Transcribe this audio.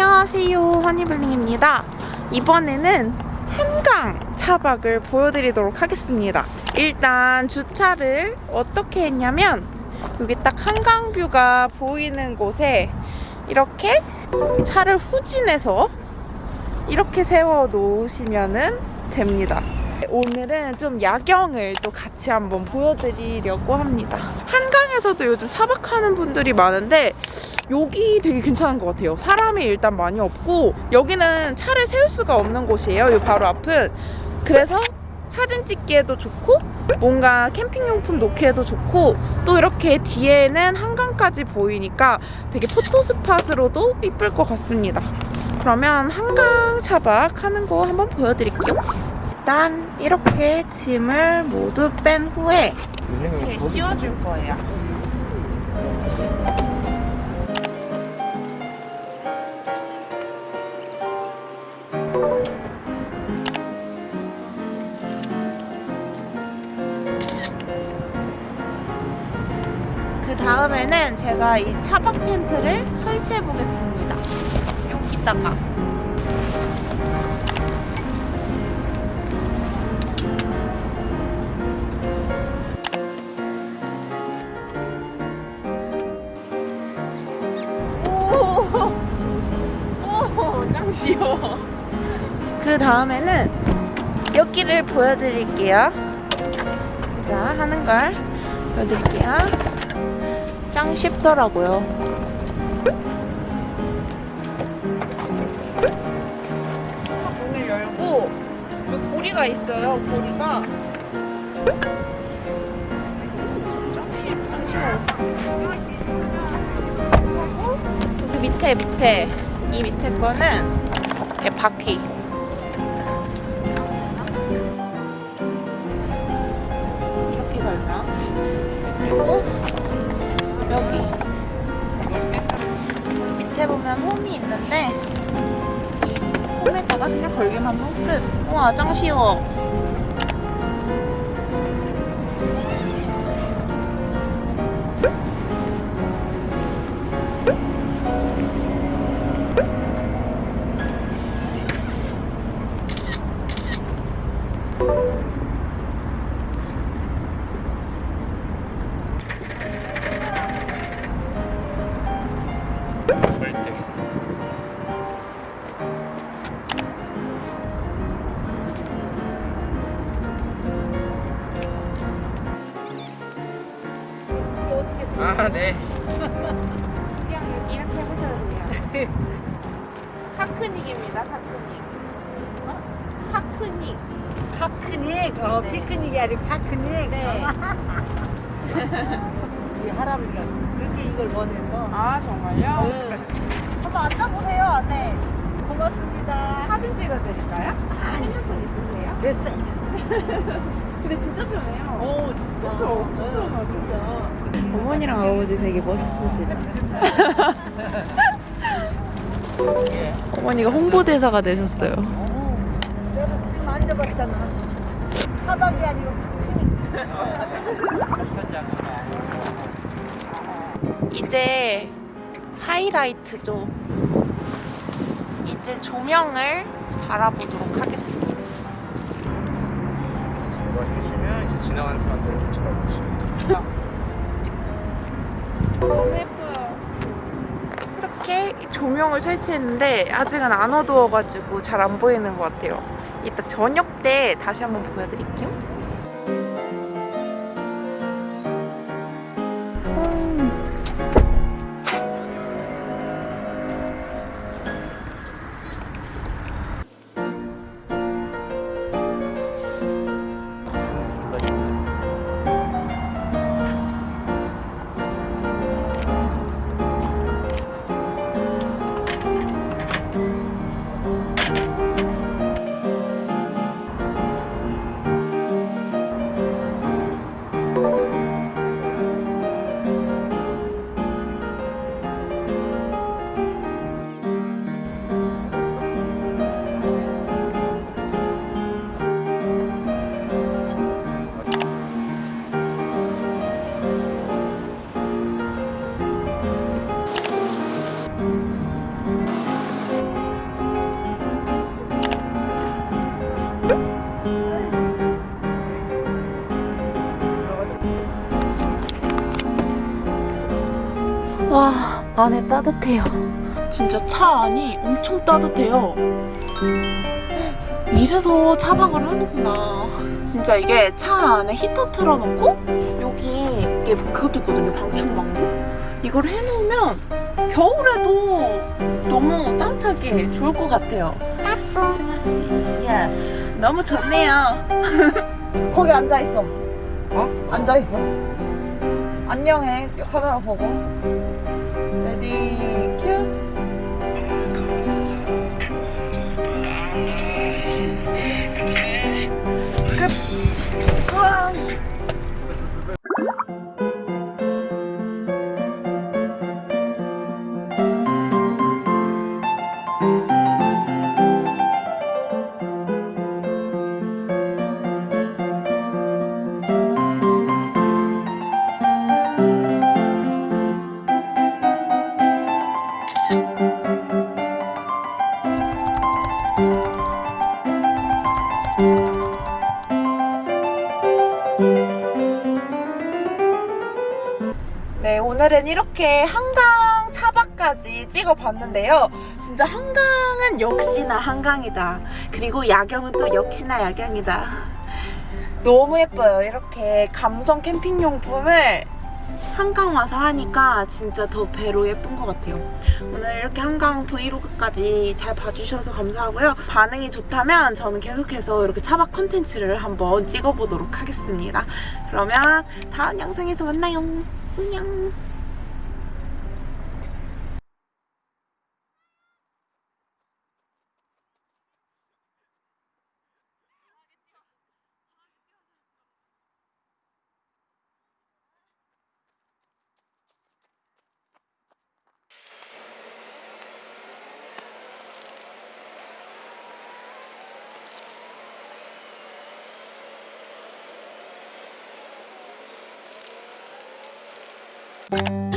안녕하세요. 허니블링입니다. 이번에는 한강 차박을 보여드리도록 하겠습니다. 일단 주차를 어떻게 했냐면 여기 딱 한강뷰가 보이는 곳에 이렇게 차를 후진해서 이렇게 세워 놓으시면 됩니다 오늘은 좀 야경을 또 같이 한번 보여드리려고 합니다. 한강에서도 요즘 차박하는 분들이 많은데 여기 되게 괜찮은 것 같아요. 사람이 일단 많이 없고 여기는 차를 세울 수가 없는 곳이에요. 이 바로 앞은. 그래서 사진 찍기에도 좋고 뭔가 캠핑용품 놓기에도 좋고 또 이렇게 뒤에는 한강까지 보이니까 되게 포토 스팟으로도 이쁠 것 같습니다. 그러면 한강 차박 하는 거 한번 보여드릴게요 일단 이렇게 짐을 모두 뺀 후에 이렇게 씌워줄 거예요 그 다음에는 제가 이 차박 텐트를 설치해 보겠습니다. 여기다가 짱 쉬워. 그 다음에는 여기를 보여드릴게요. 제가 하는 걸 보여드릴게요. 짱 쉽더라고요. 문을 열고 여기 고리가 있어요. 고리가 짱 쉬- 짱 쉬워. 여기 밑에 밑에 이 밑에 거는 이렇게 바퀴. 이렇게 걸면 그리고 여기. 밑에 보면 홈이 있는데 이 홈에다가 그냥 걸기만 하면 끝. 우와 짱 쉬워 아, 네. 그냥 여기 이렇게 해보셔도 돼요 카크닉입니다 카크닉 어? 카크닉 파크닉, 어, 네. 피크닉이 아니고 파크닉. 네. 어. 우리 할아버지가 그렇게 이걸 원해서. 아 정말요? 네. 한번 앉아보세요 안에 고맙습니다. 사진 찍어드릴까요? 핸드폰 있으세요? 됐어. 근데 진짜 편해요 오, 진짜. 그쵸? 엄청 어, 편하죠. 진짜. 어머니랑 아버지 되게 멋있으시다 예. 어머니가 홍보대사가 되셨어요 어, 내가 지금 앉아봤잖아. 사박이 아니고 파크닉. 이제 하이라이트죠 이제 조명을 달아보도록 하겠습니다 이거 해주시면 이제 지나가는 사람들 이렇게 쳐다보시고. 너무 예뻐요 이렇게 조명을 설치했는데 아직은 안 어두워가지고 잘 안 보이는 것 같아요 이따 저녁 때 다시 한번 보여드릴게요 안에 따뜻해요. 진짜 차 안이 엄청 따뜻해요. 이래서 차박을 하는구나. 진짜 이게 차 안에 히터 틀어놓고 여기 이게 그것도 있거든요. 방충망도. 이걸 해놓으면 겨울에도 너무 따뜻하게 좋을 것 같아요. 승아 씨, yes. 너무 좋네요. 거기 앉아 있어. 어? 앉아 있어. 안녕해. 카메라 보고. the 네, 오늘은 이렇게 한강 차박까지 찍어봤는데요. 진짜 한강은 역시나 한강이다. 그리고 야경은 또 역시나 야경이다. 너무 예뻐요. 이렇게 감성 캠핑용품을 한강 와서 하니까 진짜 더 배로 예쁜 것 같아요. 오늘 이렇게 한강 브이로그까지 잘 봐주셔서 감사하고요. 반응이 좋다면 저는 계속해서 이렇게 차박 컨텐츠를 한번 찍어보도록 하겠습니다. 그러면 다음 영상에서 만나요. 안녕. 아